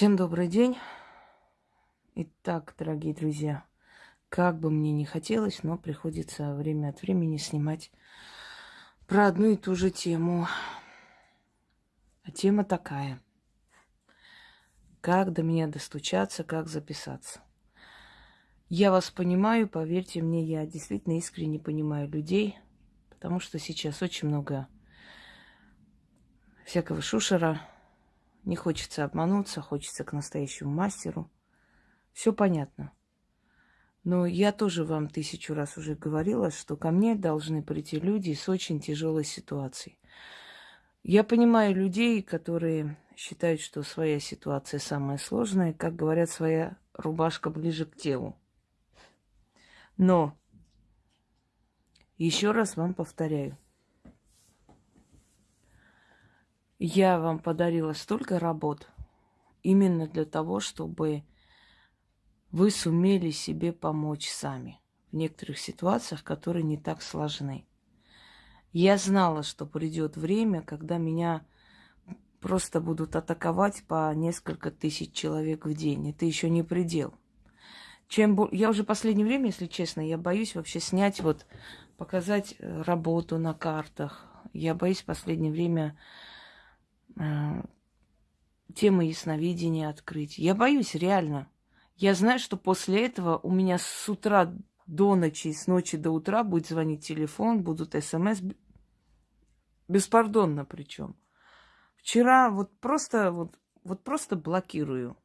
Всем добрый день. Итак, дорогие друзья, как бы мне не хотелось, но приходится время от времени снимать про одну и ту же тему. А тема такая. Как до меня достучаться, как записаться. Я вас понимаю, поверьте мне, я действительно искренне понимаю людей, потому что сейчас очень много всякого шушера, не хочется обмануться, хочется к настоящему мастеру. Все понятно. Но я тоже вам тысячу раз уже говорила, что ко мне должны прийти люди с очень тяжелой ситуацией. Я понимаю людей, которые считают, что своя ситуация самая сложная, как говорят, своя рубашка ближе к телу. Но еще раз вам повторяю, Я вам подарила столько работ именно для того, чтобы вы сумели себе помочь сами в некоторых ситуациях, которые не так сложны. Я знала, что придет время, когда меня просто будут атаковать по несколько тысяч человек в день. Это еще не предел. Чем я уже последнее время, если честно, я боюсь вообще снять вот показать э, работу на картах. Я боюсь в последнее время темы ясновидения открыть. Я боюсь, реально. Я знаю, что после этого у меня с утра до ночи, с ночи до утра будет звонить телефон, будут смс. Беспардонно причем. Вчера вот просто, вот, вот просто блокирую.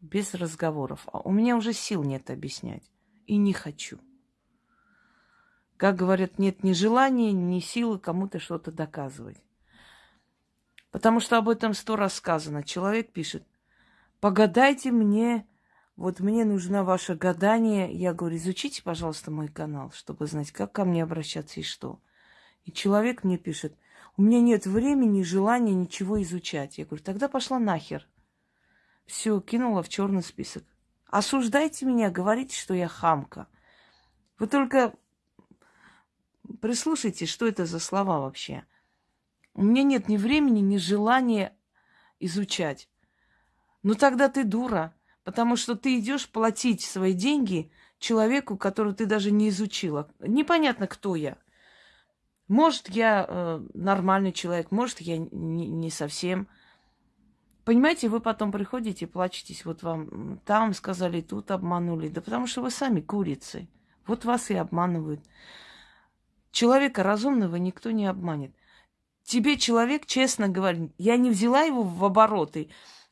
Без разговоров. А у меня уже сил нет объяснять. И не хочу. Как говорят, нет ни желания, ни силы кому-то что-то доказывать. Потому что об этом сто раз сказано. Человек пишет, погадайте мне, вот мне нужно ваше гадание. Я говорю, изучите, пожалуйста, мой канал, чтобы знать, как ко мне обращаться и что. И человек мне пишет, у меня нет времени, желания ничего изучать. Я говорю, тогда пошла нахер. Все, кинула в черный список. Осуждайте меня, говорите, что я хамка. Вы только прислушайтесь, что это за слова вообще. У меня нет ни времени, ни желания изучать. Ну тогда ты дура, потому что ты идешь платить свои деньги человеку, которого ты даже не изучила. Непонятно, кто я. Может, я э, нормальный человек, может, я не, не совсем. Понимаете, вы потом приходите, плачетесь, вот вам там сказали, тут обманули. Да потому что вы сами курицы. Вот вас и обманывают. Человека разумного никто не обманет. Тебе человек честно говорит, я не взяла его в обороты.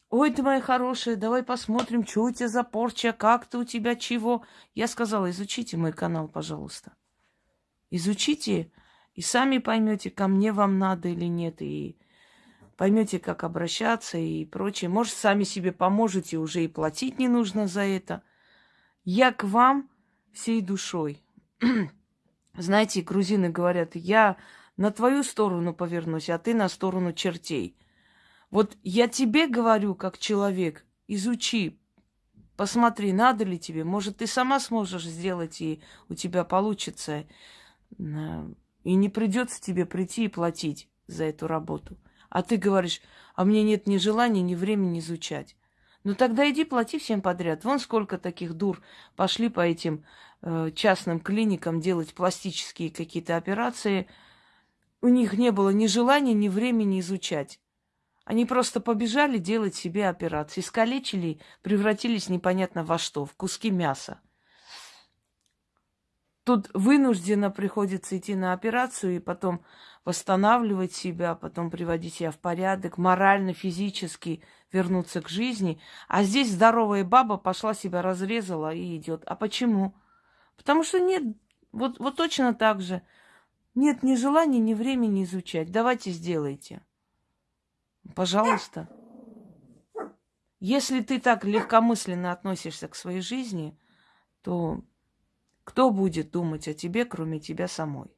Ой, ты моя хорошая, давай посмотрим, что у тебя за порча, как ты у тебя чего. Я сказала, изучите мой канал, пожалуйста. Изучите, и сами поймете, ко мне вам надо или нет, и поймете, как обращаться и прочее. Может, сами себе поможете, уже и платить не нужно за это. Я к вам всей душой. Знаете, грузины говорят, я на твою сторону повернусь, а ты на сторону чертей. Вот я тебе говорю, как человек, изучи, посмотри, надо ли тебе. Может, ты сама сможешь сделать, и у тебя получится. И не придется тебе прийти и платить за эту работу. А ты говоришь, а мне нет ни желания, ни времени изучать. Ну тогда иди плати всем подряд. Вон сколько таких дур пошли по этим э, частным клиникам делать пластические какие-то операции – у них не было ни желания, ни времени изучать. Они просто побежали делать себе операции. Искалечили, превратились непонятно во что, в куски мяса. Тут вынужденно приходится идти на операцию и потом восстанавливать себя, потом приводить себя в порядок, морально, физически вернуться к жизни. А здесь здоровая баба пошла себя разрезала и идет. А почему? Потому что нет, вот, вот точно так же. Нет ни желания, ни времени изучать. Давайте сделайте. Пожалуйста. Если ты так легкомысленно относишься к своей жизни, то кто будет думать о тебе, кроме тебя самой?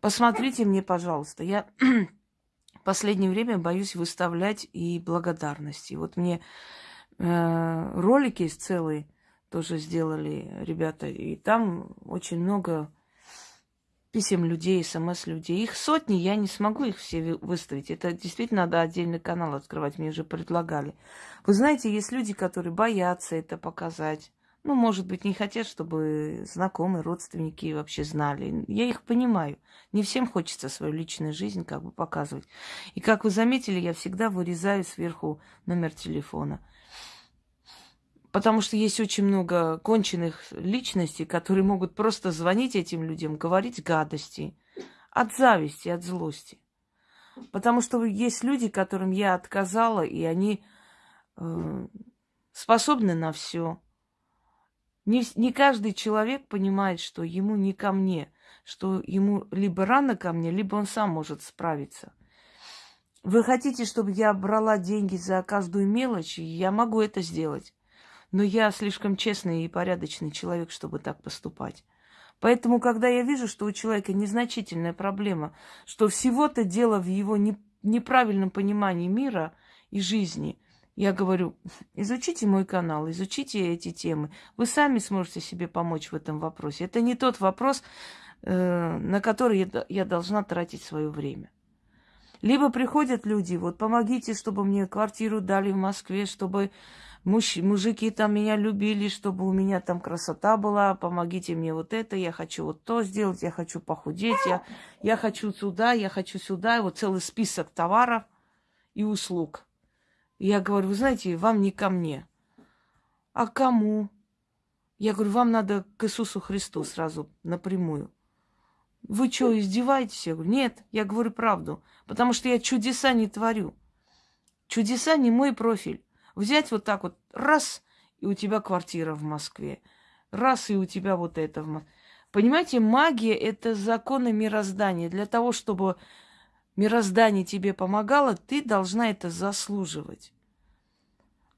Посмотрите мне, пожалуйста. Я в последнее время боюсь выставлять и благодарности. Вот мне э, ролики есть целые тоже сделали ребята. И там очень много писем людей, смс людей. Их сотни, я не смогу их все выставить. Это действительно надо отдельный канал открывать, мне уже предлагали. Вы знаете, есть люди, которые боятся это показать. Ну, может быть, не хотят, чтобы знакомые, родственники вообще знали. Я их понимаю. Не всем хочется свою личную жизнь как бы показывать. И как вы заметили, я всегда вырезаю сверху номер телефона. Потому что есть очень много конченых личностей, которые могут просто звонить этим людям, говорить гадости от зависти, от злости. Потому что есть люди, которым я отказала, и они э, способны на все. Не, не каждый человек понимает, что ему не ко мне, что ему либо рано ко мне, либо он сам может справиться. Вы хотите, чтобы я брала деньги за каждую мелочь? Я могу это сделать. Но я слишком честный и порядочный человек, чтобы так поступать. Поэтому, когда я вижу, что у человека незначительная проблема, что всего-то дело в его не, неправильном понимании мира и жизни, я говорю, изучите мой канал, изучите эти темы. Вы сами сможете себе помочь в этом вопросе. Это не тот вопрос, э, на который я должна тратить свое время. Либо приходят люди, вот помогите, чтобы мне квартиру дали в Москве, чтобы муж, мужики там меня любили, чтобы у меня там красота была, помогите мне вот это, я хочу вот то сделать, я хочу похудеть, я, я хочу сюда, я хочу сюда, вот целый список товаров и услуг. я говорю, вы знаете, вам не ко мне. А кому? Я говорю, вам надо к Иисусу Христу сразу напрямую. Вы что, издеваетесь? Я говорю, нет, я говорю правду, потому что я чудеса не творю. Чудеса не мой профиль. Взять вот так вот, раз, и у тебя квартира в Москве. Раз, и у тебя вот это в Москве. Понимаете, магия – это законы мироздания. Для того, чтобы мироздание тебе помогало, ты должна это заслуживать.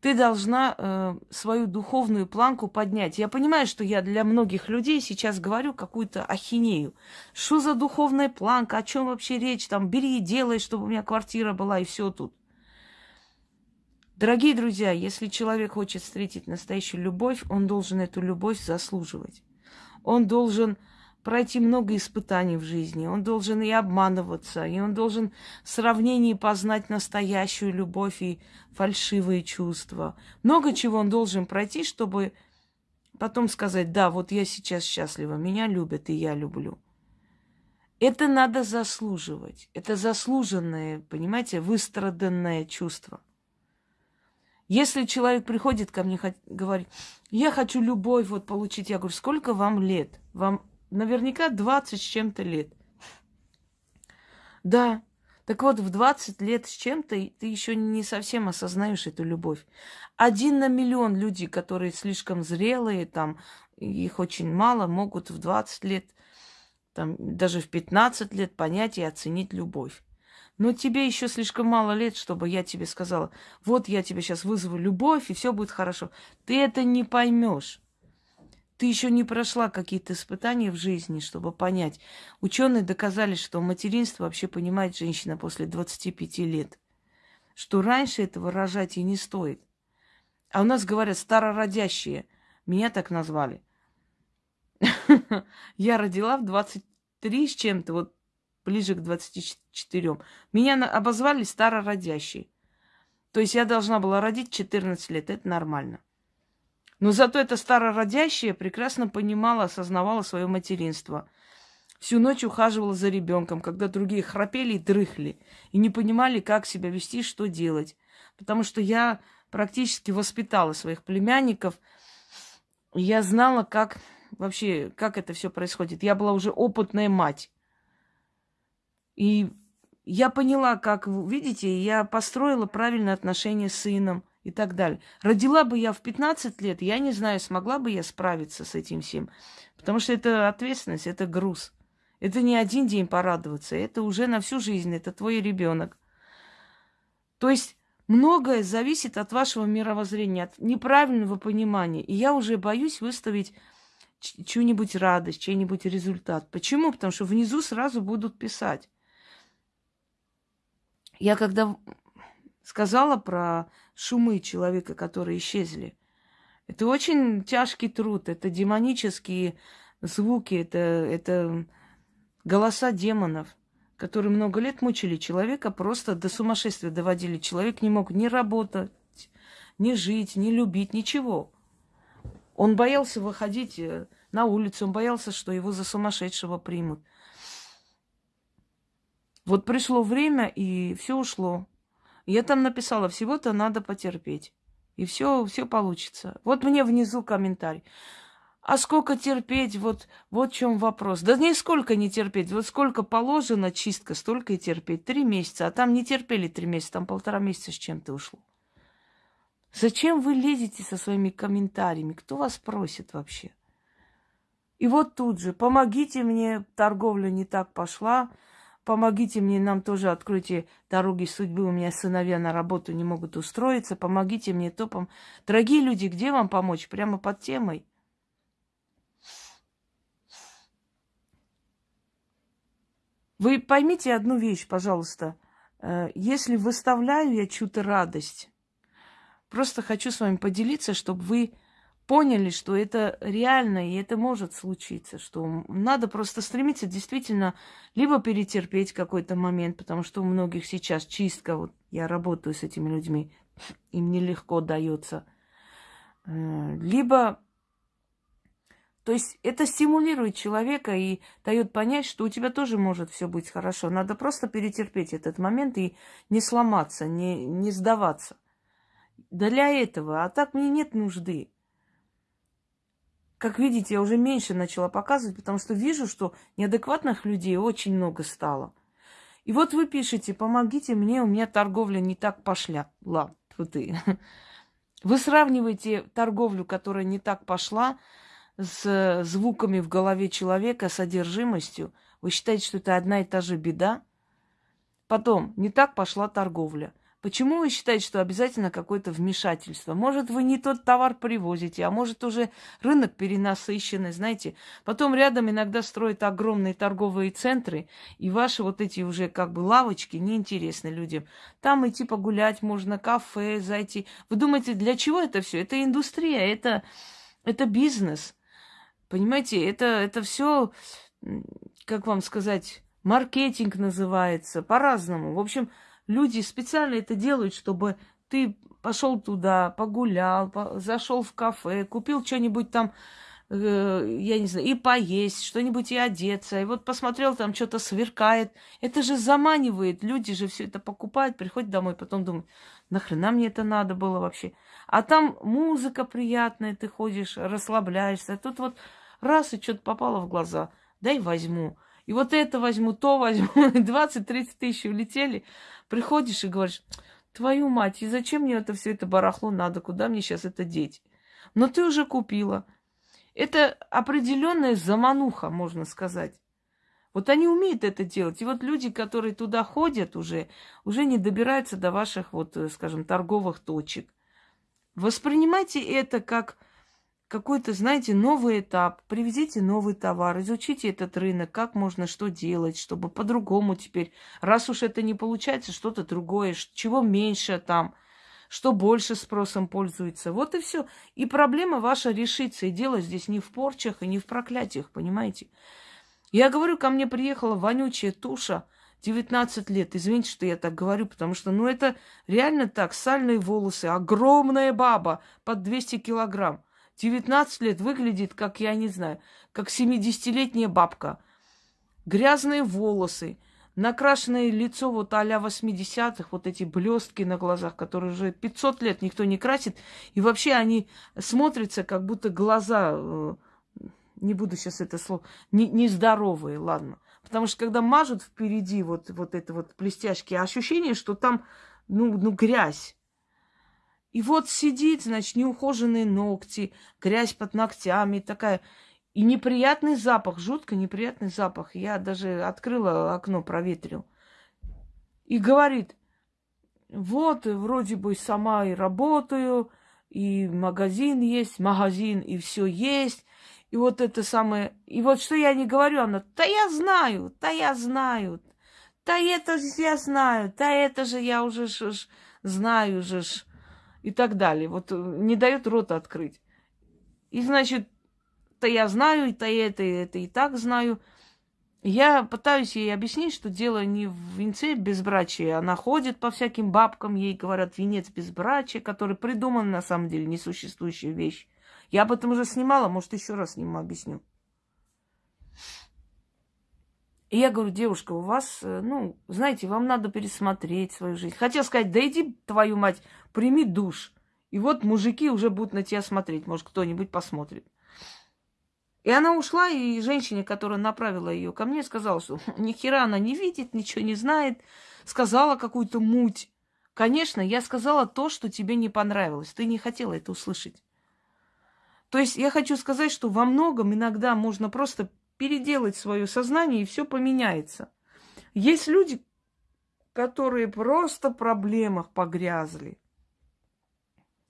Ты должна э, свою духовную планку поднять. Я понимаю, что я для многих людей сейчас говорю какую-то ахинею. Что за духовная планка? О чем вообще речь? Там бери и делай, чтобы у меня квартира была, и все тут. Дорогие друзья, если человек хочет встретить настоящую любовь, он должен эту любовь заслуживать. Он должен пройти много испытаний в жизни, он должен и обманываться, и он должен в сравнении познать настоящую любовь и фальшивые чувства. Много чего он должен пройти, чтобы потом сказать, да, вот я сейчас счастлива, меня любят, и я люблю. Это надо заслуживать. Это заслуженное, понимаете, выстраданное чувство. Если человек приходит ко мне, говорит, я хочу любовь вот получить, я говорю, сколько вам лет? Вам наверняка 20 с чем-то лет. Да, так вот, в 20 лет с чем-то ты еще не совсем осознаешь эту любовь. Один на миллион людей, которые слишком зрелые, там, их очень мало, могут в 20 лет, там, даже в 15 лет понять и оценить любовь. Но тебе еще слишком мало лет, чтобы я тебе сказала, вот я тебе сейчас вызову любовь, и все будет хорошо. Ты это не поймешь. Ты еще не прошла какие-то испытания в жизни, чтобы понять. Ученые доказали, что материнство вообще понимает женщина после 25 лет. Что раньше этого рожать и не стоит. А у нас говорят старородящие. Меня так назвали. Я родила в 23 с чем-то. Вот ближе к 24. Меня обозвали старородящей. То есть я должна была родить 14 лет, это нормально. Но зато эта старородящая прекрасно понимала, осознавала свое материнство. Всю ночь ухаживала за ребенком, когда другие храпели и дрыхли, и не понимали, как себя вести, что делать. Потому что я практически воспитала своих племянников, и я знала, как вообще, как это все происходит. Я была уже опытная мать. И я поняла, как, видите, я построила правильное отношение с сыном и так далее. Родила бы я в 15 лет, я не знаю, смогла бы я справиться с этим всем. Потому что это ответственность, это груз. Это не один день порадоваться, это уже на всю жизнь, это твой ребенок. То есть многое зависит от вашего мировоззрения, от неправильного понимания. И я уже боюсь выставить чью-нибудь радость, чей-нибудь результат. Почему? Потому что внизу сразу будут писать. Я когда сказала про шумы человека, которые исчезли, это очень тяжкий труд, это демонические звуки, это, это голоса демонов, которые много лет мучили человека, просто до сумасшествия доводили. Человек не мог ни работать, ни жить, ни любить, ничего. Он боялся выходить э, на улицу, он боялся, что его за сумасшедшего примут. Вот пришло время, и все ушло. Я там написала, всего-то надо потерпеть. И все, все получится. Вот мне внизу комментарий. А сколько терпеть? Вот, вот в чем вопрос. Да нисколько не терпеть. Вот сколько положено чистка, столько и терпеть. Три месяца. А там не терпели три месяца, там полтора месяца с чем-то ушло. Зачем вы лезете со своими комментариями? Кто вас просит вообще? И вот тут же, помогите мне, торговля не так пошла, помогите мне, нам тоже откройте дороги судьбы, у меня сыновья на работу не могут устроиться, помогите мне топом. Дорогие люди, где вам помочь? Прямо под темой. Вы поймите одну вещь, пожалуйста. Э, если выставляю я чью-то радость, просто хочу с вами поделиться, чтобы вы поняли, что это реально и это может случиться, что надо просто стремиться действительно либо перетерпеть какой-то момент, потому что у многих сейчас чистка, вот я работаю с этими людьми, им нелегко дается, э, либо то есть это стимулирует человека и дает понять, что у тебя тоже может все быть хорошо. Надо просто перетерпеть этот момент и не сломаться, не, не сдаваться. Для этого. А так мне нет нужды. Как видите, я уже меньше начала показывать, потому что вижу, что неадекватных людей очень много стало. И вот вы пишете, помогите мне, у меня торговля не так пошла. Ла, ты. Вы сравниваете торговлю, которая не так пошла, с звуками в голове человека, содержимостью. Вы считаете, что это одна и та же беда? Потом, не так пошла торговля. Почему вы считаете, что обязательно какое-то вмешательство? Может, вы не тот товар привозите, а может, уже рынок перенасыщенный, знаете. Потом рядом иногда строят огромные торговые центры, и ваши вот эти уже как бы лавочки неинтересны людям. Там идти погулять можно, кафе зайти. Вы думаете, для чего это все? Это индустрия, это, это бизнес. Понимаете, это, это все, как вам сказать, маркетинг называется, по-разному. В общем, Люди специально это делают, чтобы ты пошел туда, погулял, по, зашел в кафе, купил что-нибудь там, э, я не знаю, и поесть, что-нибудь и одеться. И вот посмотрел, там что-то сверкает. Это же заманивает. Люди же все это покупают, приходят домой, потом думают, нахрена мне это надо было вообще. А там музыка приятная, ты ходишь, расслабляешься. А тут вот раз и что-то попало в глаза, дай возьму. И вот это возьму, то возьму. 20-30 тысяч улетели. Приходишь и говоришь, твою мать, и зачем мне это все это барахло надо? Куда мне сейчас это деть? Но ты уже купила. Это определенная замануха, можно сказать. Вот они умеют это делать. И вот люди, которые туда ходят уже, уже не добираются до ваших, вот, э, скажем, торговых точек. Воспринимайте это как какой-то, знаете, новый этап. Привезите новый товар, изучите этот рынок, как можно что делать, чтобы по-другому теперь, раз уж это не получается, что-то другое, чего меньше там, что больше спросом пользуется. Вот и все. И проблема ваша решится. И дело здесь не в порчах и не в проклятиях, понимаете? Я говорю, ко мне приехала вонючая туша, 19 лет. Извините, что я так говорю, потому что, ну, это реально так. Сальные волосы, огромная баба под 200 килограмм. 19 лет выглядит, как, я не знаю, как 70-летняя бабка. Грязные волосы, накрашенное лицо вот а-ля 80-х, вот эти блестки на глазах, которые уже 500 лет никто не красит. И вообще они смотрятся, как будто глаза, э, не буду сейчас это слово, не, нездоровые, ладно. Потому что когда мажут впереди вот, вот это вот блестяшки, ощущение, что там, ну, ну, грязь. И вот сидит, значит, неухоженные ногти, грязь под ногтями, такая. И неприятный запах, жутко неприятный запах. Я даже открыла окно, проветрил. И говорит, вот, вроде бы сама и работаю, и магазин есть, магазин, и все есть. И вот это самое... И вот что я не говорю, она, да я знаю, да я знаю, да это же я знаю, да это же я уже ж, ж, знаю же ж и так далее. Вот э, не дает рот открыть. И значит, то я знаю, и то это, и это и так знаю. Я пытаюсь ей объяснить, что дело не в венце безбрачия. Она ходит по всяким бабкам, ей говорят венец безбрачия, который придуман на самом деле несуществующая вещь. Я об этом уже снимала, может, еще раз сниму, объясню. И я говорю, девушка, у вас, э, ну, знаете, вам надо пересмотреть свою жизнь. Хотел сказать, да иди, твою мать, прими душ. И вот мужики уже будут на тебя смотреть, может, кто-нибудь посмотрит. И она ушла, и женщине, которая направила ее ко мне, сказала, что ни хера она не видит, ничего не знает, сказала какую-то муть. Конечно, я сказала то, что тебе не понравилось. Ты не хотела это услышать. То есть я хочу сказать, что во многом иногда можно просто переделать свое сознание, и все поменяется. Есть люди, которые просто в проблемах погрязли.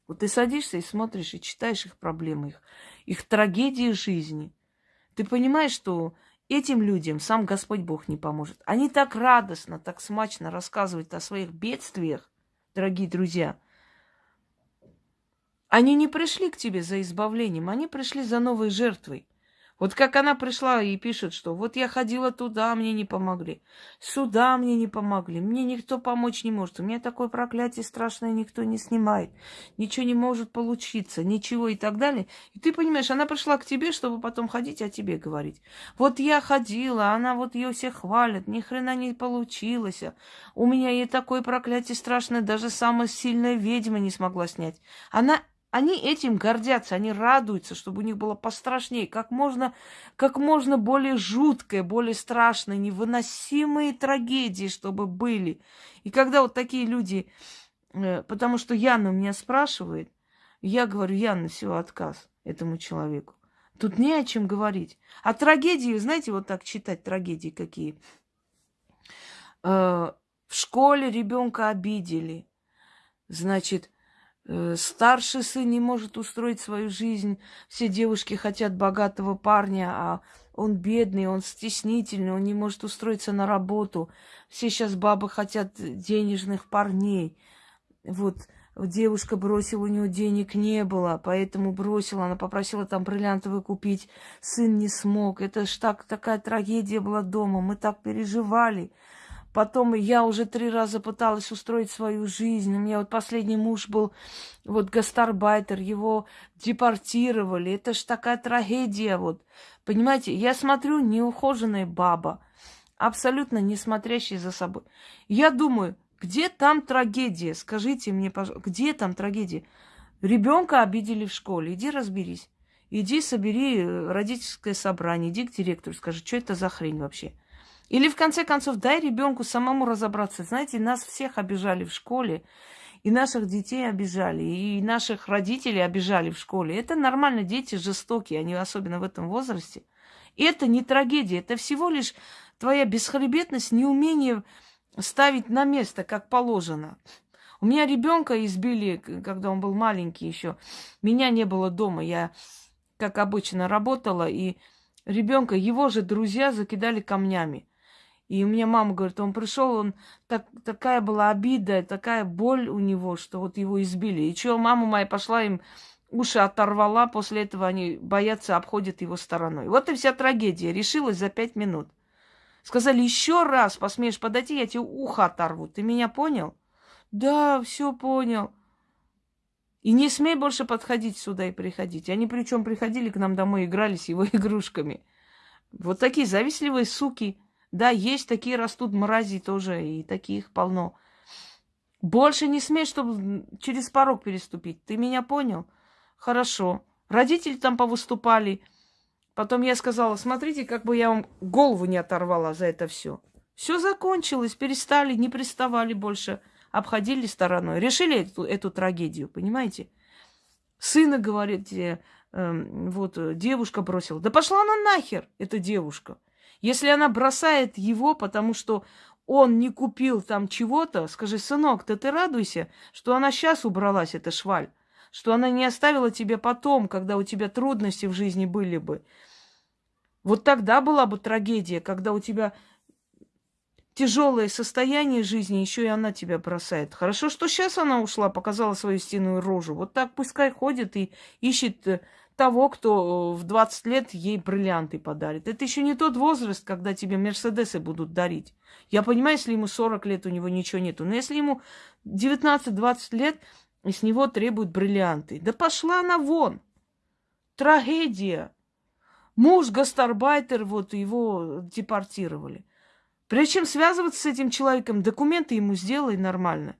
Вот ты садишься и смотришь, и читаешь их проблемы, их, их трагедии жизни. Ты понимаешь, что этим людям сам Господь Бог не поможет. Они так радостно, так смачно рассказывают о своих бедствиях, дорогие друзья. Они не пришли к тебе за избавлением, они пришли за новой жертвой. Вот как она пришла и пишет, что вот я ходила туда, мне не помогли. Сюда мне не помогли. Мне никто помочь не может. У меня такое проклятие страшное никто не снимает. Ничего не может получиться, ничего и так далее. И ты понимаешь, она пришла к тебе, чтобы потом ходить о тебе говорить. Вот я ходила, она вот ее все хвалит, ни хрена не получилось. У меня и такое проклятие страшное, даже самая сильная ведьма не смогла снять. Она они этим гордятся, они радуются, чтобы у них было пострашнее, как можно, как можно более жуткое, более страшное, невыносимые трагедии, чтобы были. И когда вот такие люди, э, потому что Яна меня спрашивает, я говорю, Яна, все, отказ этому человеку. Тут не о чем говорить. А трагедии, знаете, вот так читать трагедии какие. Э, в школе ребенка обидели. Значит, старший сын не может устроить свою жизнь. Все девушки хотят богатого парня, а он бедный, он стеснительный, он не может устроиться на работу. Все сейчас бабы хотят денежных парней. Вот девушка бросила, у нее денег не было, поэтому бросила. Она попросила там бриллиантовый купить. Сын не смог. Это ж так, такая трагедия была дома. Мы так переживали. Потом я уже три раза пыталась устроить свою жизнь. У меня вот последний муж был вот гастарбайтер, его депортировали. Это ж такая трагедия вот. Понимаете, я смотрю, неухоженная баба, абсолютно не смотрящая за собой. Я думаю, где там трагедия? Скажите мне, пожалуйста, где там трагедия? Ребенка обидели в школе, иди разберись. Иди собери родительское собрание, иди к директору, скажи, что это за хрень вообще. Или, в конце концов, дай ребенку самому разобраться. Знаете, нас всех обижали в школе, и наших детей обижали, и наших родителей обижали в школе. Это нормально, дети жестокие, они особенно в этом возрасте. И это не трагедия, это всего лишь твоя бесхребетность, неумение ставить на место, как положено. У меня ребенка избили, когда он был маленький еще. Меня не было дома, я, как обычно, работала, и ребенка, его же друзья закидали камнями. И у меня мама говорит, он пришел, он так, такая была обида, такая боль у него, что вот его избили. И что, мама моя пошла им уши оторвала, после этого они боятся, обходят его стороной. Вот и вся трагедия. Решилась за пять минут. Сказали, еще раз посмеешь подойти, я тебе ухо оторву. Ты меня понял? Да, все понял. И не смей больше подходить сюда и приходить. Они причем приходили к нам домой, играли с его игрушками. Вот такие завистливые суки. Да, есть такие растут мрази тоже, и таких полно. Больше не смей, чтобы через порог переступить. Ты меня понял? Хорошо. Родители там повыступали. Потом я сказала, смотрите, как бы я вам голову не оторвала за это все. Все закончилось, перестали, не приставали больше, обходили стороной. Решили эту, эту трагедию, понимаете? Сына, говорит, э, э, вот девушка бросила. Да пошла она нахер, эта девушка. Если она бросает его, потому что он не купил там чего-то, скажи, сынок, да ты радуйся, что она сейчас убралась, эта шваль, что она не оставила тебе потом, когда у тебя трудности в жизни были бы. Вот тогда была бы трагедия, когда у тебя тяжелое состояние жизни, еще и она тебя бросает. Хорошо, что сейчас она ушла, показала свою истинную рожу. Вот так пускай ходит и ищет э, того, кто в 20 лет ей бриллианты подарит. Это еще не тот возраст, когда тебе Мерседесы будут дарить. Я понимаю, если ему 40 лет, у него ничего нету. Но если ему 19-20 лет, и с него требуют бриллианты. Да пошла она вон. Трагедия. Муж гастарбайтер, вот его депортировали. Прежде чем связываться с этим человеком, документы ему сделай нормально.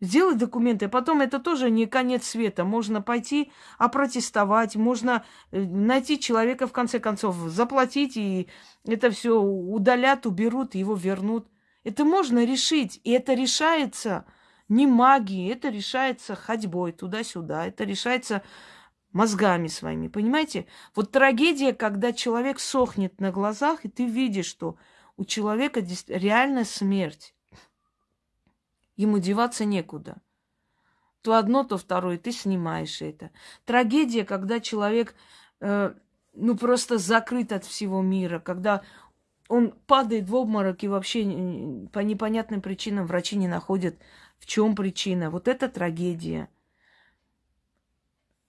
Сделай документы, а потом это тоже не конец света. Можно пойти опротестовать, можно э, найти человека, в конце концов, заплатить, и это все удалят, уберут, его вернут. Это можно решить, и это решается не магией, это решается ходьбой туда-сюда, это решается мозгами своими, понимаете? Вот трагедия, когда человек сохнет на глазах, и ты видишь, что у человека реально смерть. Ему деваться некуда. То одно, то второе, ты снимаешь это. Трагедия, когда человек, э, ну, просто закрыт от всего мира, когда он падает в обморок и вообще по непонятным причинам врачи не находят, в чем причина. Вот это трагедия.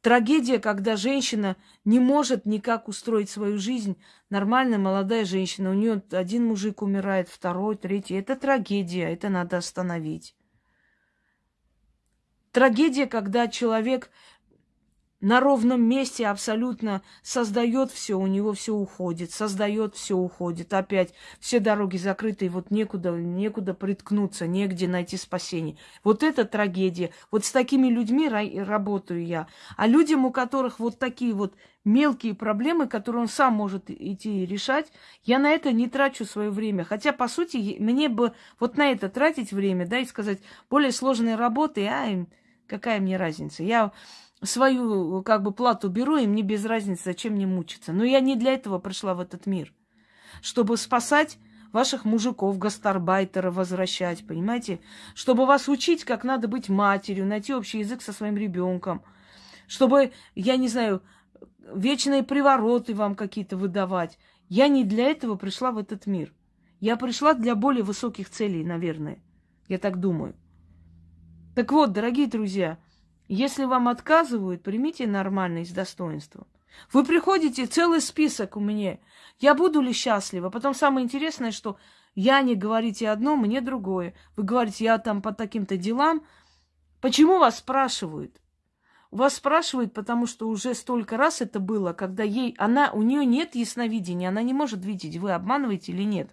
Трагедия, когда женщина не может никак устроить свою жизнь. Нормальная молодая женщина, у нее один мужик умирает, второй, третий. Это трагедия, это надо остановить. Трагедия, когда человек на ровном месте абсолютно создает все, у него все уходит, создает все уходит. Опять все дороги закрыты, и вот некуда, некуда приткнуться, негде найти спасение. Вот это трагедия. Вот с такими людьми работаю я. А людям, у которых вот такие вот мелкие проблемы, которые он сам может идти решать, я на это не трачу свое время. Хотя, по сути, мне бы вот на это тратить время, да, и сказать, более сложные работы, а какая мне разница. Я свою как бы плату беру, и мне без разницы, зачем мне мучиться. Но я не для этого пришла в этот мир. Чтобы спасать ваших мужиков, гастарбайтера возвращать, понимаете? Чтобы вас учить, как надо быть матерью, найти общий язык со своим ребенком. Чтобы, я не знаю, вечные привороты вам какие-то выдавать. Я не для этого пришла в этот мир. Я пришла для более высоких целей, наверное. Я так думаю. Так вот, дорогие друзья, если вам отказывают, примите нормально и с достоинством. Вы приходите, целый список у меня. Я буду ли счастлива? Потом самое интересное, что я не говорите одно, мне другое. Вы говорите, я там по таким-то делам. Почему вас спрашивают? Вас спрашивают, потому что уже столько раз это было, когда ей, она, у нее нет ясновидения, она не может видеть, вы обманываете или нет.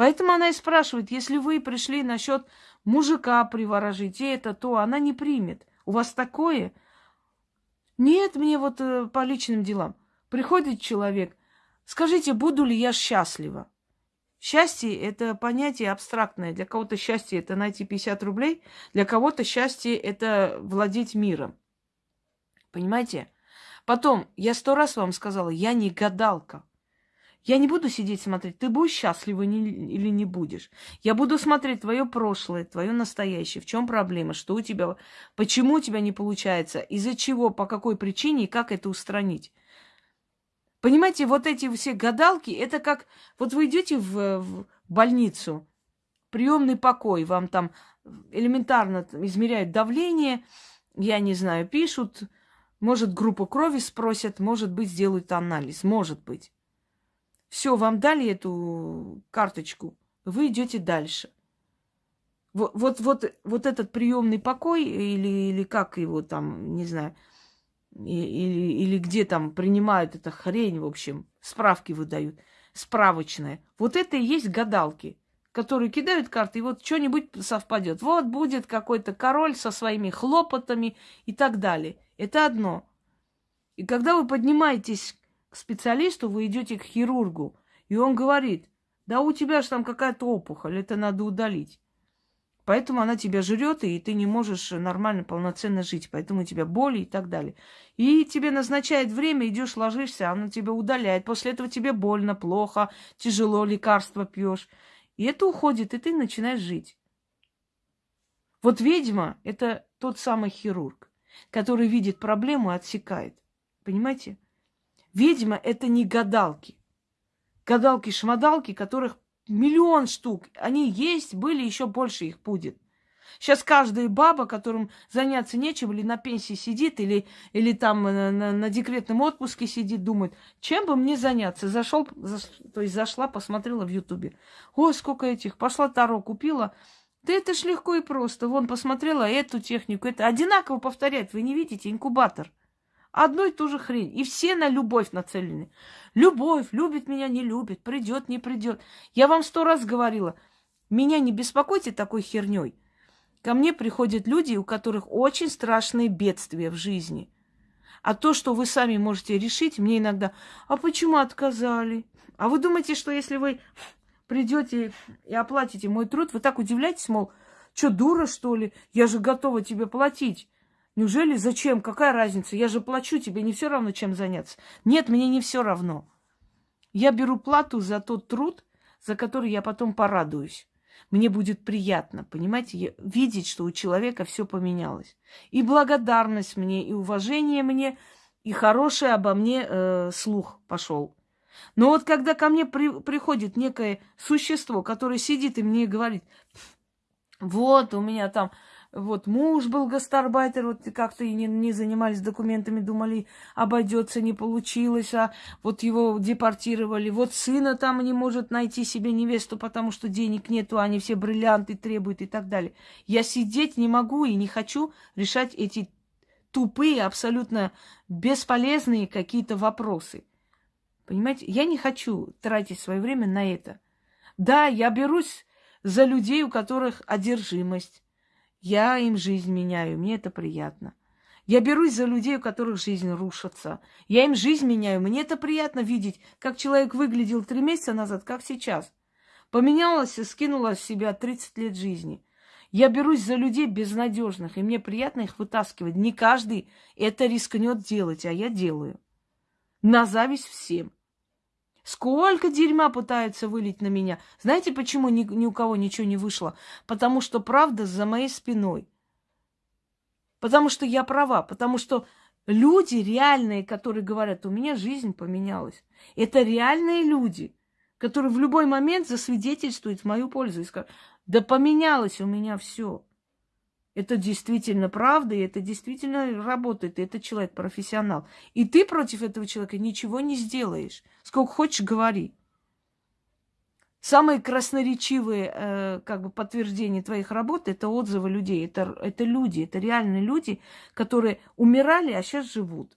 Поэтому она и спрашивает, если вы пришли насчет мужика приворожить, и это, то она не примет. У вас такое? Нет, мне вот э, по личным делам. Приходит человек, скажите, буду ли я счастлива? Счастье – это понятие абстрактное. Для кого-то счастье – это найти 50 рублей, для кого-то счастье – это владеть миром. Понимаете? Потом, я сто раз вам сказала, я не гадалка. Я не буду сидеть смотреть, ты будешь счастлива или не будешь. Я буду смотреть твое прошлое, твое настоящее. В чем проблема? Что у тебя? Почему у тебя не получается? Из-за чего? По какой причине? И как это устранить? Понимаете, вот эти все гадалки, это как... Вот вы идете в, в больницу, приемный покой, вам там элементарно измеряют давление, я не знаю, пишут, может, группу крови спросят, может быть, сделают анализ, может быть. Все, вам дали эту карточку, вы идете дальше. Вот, вот, вот, вот этот приемный покой, или, или как его там, не знаю, или, или где там принимают эта хрень, в общем, справки выдают, справочная. Вот это и есть гадалки, которые кидают карты, и вот что-нибудь совпадет. Вот будет какой-то король со своими хлопотами и так далее. Это одно. И когда вы поднимаетесь к специалисту, вы идете к хирургу, и он говорит, да у тебя же там какая-то опухоль, это надо удалить. Поэтому она тебя жрет, и ты не можешь нормально, полноценно жить. Поэтому у тебя боли и так далее. И тебе назначает время, идешь, ложишься, она тебя удаляет. После этого тебе больно, плохо, тяжело, лекарства пьешь. И это уходит, и ты начинаешь жить. Вот ведьма – это тот самый хирург, который видит проблему и отсекает. Понимаете? Ведьма – это не гадалки. Гадалки-шмадалки, которых миллион штук. Они есть, были, еще больше их будет. Сейчас каждая баба, которым заняться нечем, или на пенсии сидит, или, или там на, на, на декретном отпуске сидит, думает, чем бы мне заняться. Зашел, заш, то есть зашла, посмотрела в Ютубе. Ой, сколько этих. Пошла Таро купила. Да это ж легко и просто. Вон, посмотрела эту технику. Это одинаково повторяет. Вы не видите? Инкубатор. Одно и ту же хрень. И все на любовь нацелены. Любовь, любит меня, не любит, придет, не придет. Я вам сто раз говорила, меня не беспокойте такой херней. Ко мне приходят люди, у которых очень страшные бедствия в жизни. А то, что вы сами можете решить, мне иногда, а почему отказали? А вы думаете, что если вы придете и оплатите мой труд, вы так удивляетесь, мол, что, дура, что ли? Я же готова тебе платить. Неужели зачем? Какая разница? Я же плачу тебе, не все равно, чем заняться. Нет, мне не все равно. Я беру плату за тот труд, за который я потом порадуюсь. Мне будет приятно, понимаете, видеть, что у человека все поменялось. И благодарность мне, и уважение мне, и хороший обо мне э, слух пошел. Но вот когда ко мне при, приходит некое существо, которое сидит и мне говорит, вот у меня там вот муж был гастарбайтер, вот как-то и не, не занимались документами, думали, обойдется, не получилось, а вот его депортировали. Вот сына там не может найти себе невесту, потому что денег нету, они все бриллианты требуют и так далее. Я сидеть не могу и не хочу решать эти тупые, абсолютно бесполезные какие-то вопросы. Понимаете, я не хочу тратить свое время на это. Да, я берусь за людей, у которых одержимость, я им жизнь меняю, мне это приятно. Я берусь за людей, у которых жизнь рушится. Я им жизнь меняю. Мне это приятно видеть, как человек выглядел три месяца назад, как сейчас. Поменялась и скинула с себя 30 лет жизни. Я берусь за людей безнадежных, и мне приятно их вытаскивать. Не каждый это рискнет делать, а я делаю. На зависть всем. Сколько дерьма пытаются вылить на меня. Знаете, почему ни, ни у кого ничего не вышло? Потому что правда за моей спиной. Потому что я права. Потому что люди реальные, которые говорят, у меня жизнь поменялась. Это реальные люди, которые в любой момент засвидетельствуют в мою пользу и скажут, да поменялось у меня все. Это действительно правда, и это действительно работает, и этот человек профессионал. И ты против этого человека ничего не сделаешь. Сколько хочешь, говори. Самые красноречивые э, как бы подтверждения твоих работ это отзывы людей. Это, это люди, это реальные люди, которые умирали, а сейчас живут.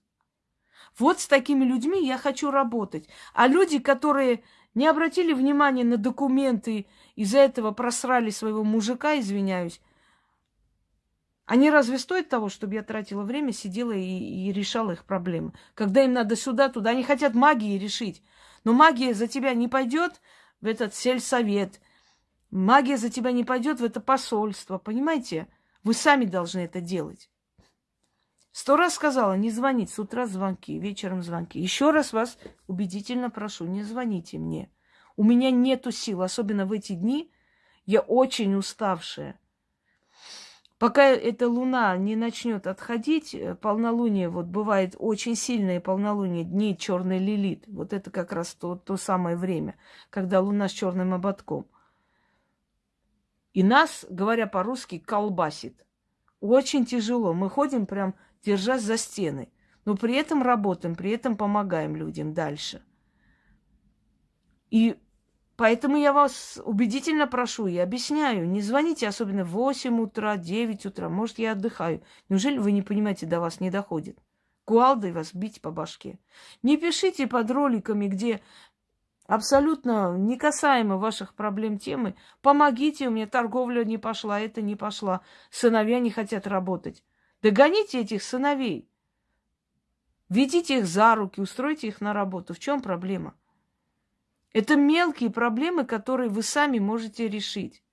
Вот с такими людьми я хочу работать. А люди, которые не обратили внимания на документы, из-за этого просрали своего мужика, извиняюсь, они разве стоят того, чтобы я тратила время, сидела и, и решала их проблемы? Когда им надо сюда, туда, они хотят магией решить. Но магия за тебя не пойдет в этот сельсовет. Магия за тебя не пойдет в это посольство. Понимаете? Вы сами должны это делать. Сто раз сказала, не звонить. С утра звонки, вечером звонки. Еще раз вас убедительно прошу, не звоните мне. У меня нету сил, особенно в эти дни. Я очень уставшая. Пока эта луна не начнет отходить, э, полнолуние, вот бывает очень сильное полнолуние, дни черный лилит. Вот это как раз то, то самое время, когда луна с черным ободком. И нас, говоря по-русски, колбасит. Очень тяжело. Мы ходим прям держась за стены. Но при этом работаем, при этом помогаем людям дальше. И Поэтому я вас убедительно прошу и объясняю, не звоните, особенно в 8 утра, 9 утра, может, я отдыхаю. Неужели вы не понимаете, до вас не доходит? Куалдой вас бить по башке. Не пишите под роликами, где абсолютно не касаемо ваших проблем темы. Помогите, у меня торговля не пошла, это не пошла. Сыновья не хотят работать. Догоните этих сыновей. Ведите их за руки, устройте их на работу. В чем проблема? Это мелкие проблемы, которые вы сами можете решить.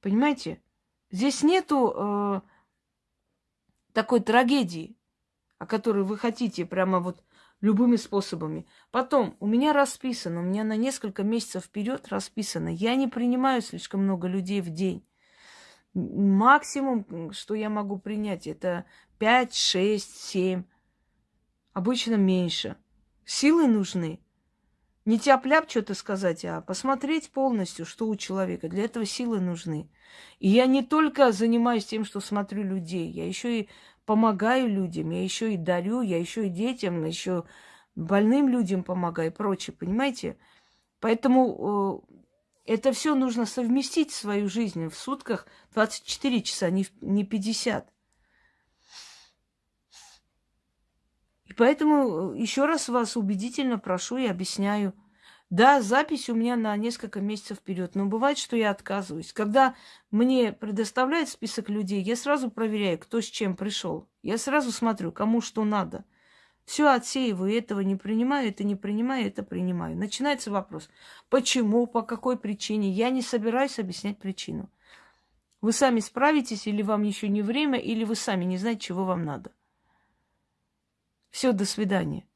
Понимаете? Здесь нету э, такой трагедии, о которой вы хотите прямо вот любыми способами. Потом, у меня расписано, у меня на несколько месяцев вперед расписано. Я не принимаю слишком много людей в день. Максимум, что я могу принять, это 5, 6, 7. Обычно меньше. Силы нужны. Не тяп-ляп что-то сказать, а посмотреть полностью, что у человека. Для этого силы нужны. И я не только занимаюсь тем, что смотрю людей, я еще и помогаю людям, я еще и дарю, я еще и детям, еще больным людям помогаю и прочее, понимаете? Поэтому э, это все нужно совместить в свою жизнь в сутках 24 часа, не, не 50. И поэтому э, еще раз вас убедительно прошу и объясняю. Да, запись у меня на несколько месяцев вперед, но бывает, что я отказываюсь. Когда мне предоставляют список людей, я сразу проверяю, кто с чем пришел. Я сразу смотрю, кому что надо. Все отсеиваю, этого не принимаю, это не принимаю, это принимаю. Начинается вопрос, почему, по какой причине. Я не собираюсь объяснять причину. Вы сами справитесь, или вам еще не время, или вы сами не знаете, чего вам надо. Все, до свидания.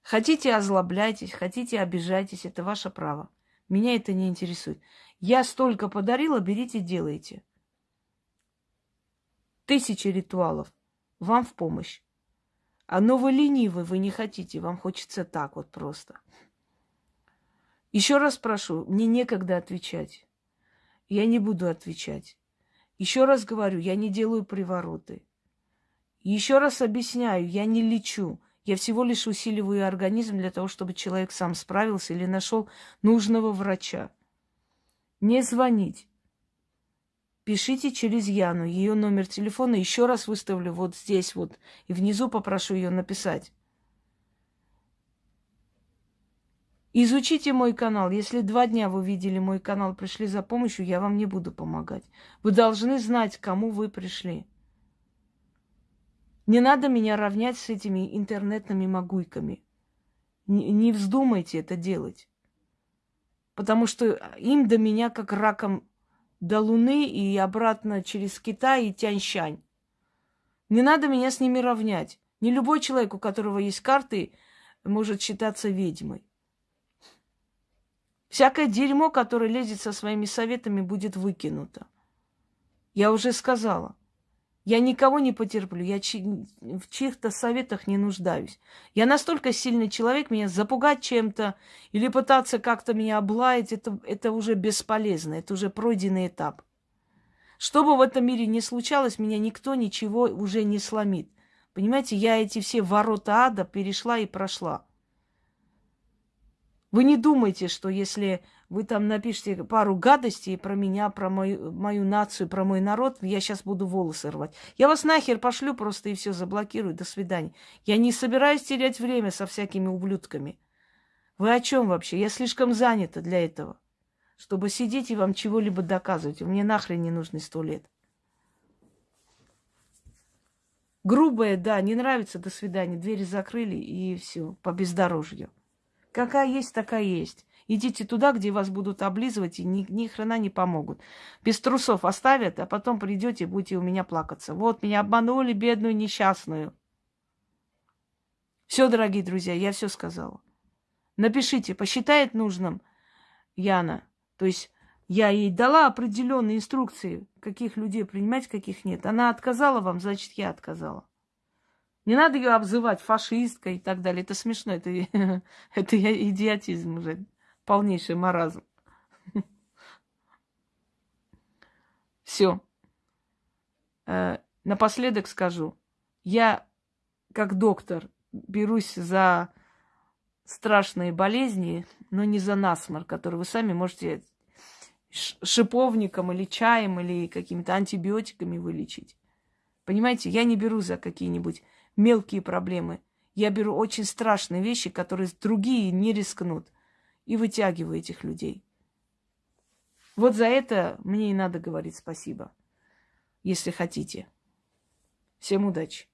Хотите, озлобляйтесь, хотите, обижайтесь, это ваше право. Меня это не интересует. Я столько подарила, берите, делайте. Тысячи ритуалов. Вам в помощь. А но вы ленивы, вы не хотите, вам хочется так вот просто. Еще раз прошу, мне некогда отвечать. Я не буду отвечать. Еще раз говорю, я не делаю привороты. Еще раз объясняю, я не лечу. Я всего лишь усиливаю организм для того, чтобы человек сам справился или нашел нужного врача. Не звонить. Пишите через Яну. Ее номер телефона еще раз выставлю вот здесь вот. И внизу попрошу ее написать. Изучите мой канал. Если два дня вы видели мой канал, пришли за помощью, я вам не буду помогать. Вы должны знать, кому вы пришли. Не надо меня равнять с этими интернетными могуйками. Не, вздумайте это делать. Потому что им до меня как раком до Луны и обратно через Китай и Тяньшань. Не надо меня с ними равнять. Не любой человек, у которого есть карты, может считаться ведьмой. Всякое дерьмо, которое лезет со своими советами, будет выкинуто. Я уже сказала. Я никого не потерплю, я чи- в чьих-то советах не нуждаюсь. Я настолько сильный человек, меня запугать чем-то или пытаться как-то меня облаять, это, это уже бесполезно, это уже пройденный этап. Что бы в этом мире ни случалось, меня никто ничего уже не сломит. Понимаете, я эти все ворота ада перешла и прошла. Вы не думайте, что если вы там напишите пару гадостей про меня, про мою, мою нацию, про мой народ, я сейчас буду волосы рвать. Я вас нахер пошлю просто и все заблокирую. До свидания. Я не собираюсь терять время со всякими ублюдками. Вы о чем вообще? Я слишком занята для этого, чтобы сидеть и вам чего-либо доказывать. Мне нахрен не нужны сто лет. Грубое, да, не нравится, до свидания. Двери закрыли и все, по бездорожью. Какая есть, такая есть. Идите туда, где вас будут облизывать и ни, ни хрена не помогут. Без трусов оставят, а потом придете и будете у меня плакаться. Вот, меня обманули, бедную несчастную. Все, дорогие друзья, я все сказала. Напишите, посчитает нужным Яна. То есть я ей дала определенные инструкции, каких людей принимать, каких нет. Она отказала вам, значит, я отказала. Не надо ее обзывать фашисткой и так далее. Это смешно, это, это идиотизм уже полнейший маразм. Все. Э, напоследок скажу. Я, как доктор, берусь за страшные болезни, но не за насморк, который вы сами можете шиповником или чаем или какими-то антибиотиками вылечить. Понимаете, я не беру за какие-нибудь мелкие проблемы. Я беру очень страшные вещи, которые другие не рискнут и вытягиваю этих людей. Вот за это мне и надо говорить спасибо, если хотите. Всем удачи.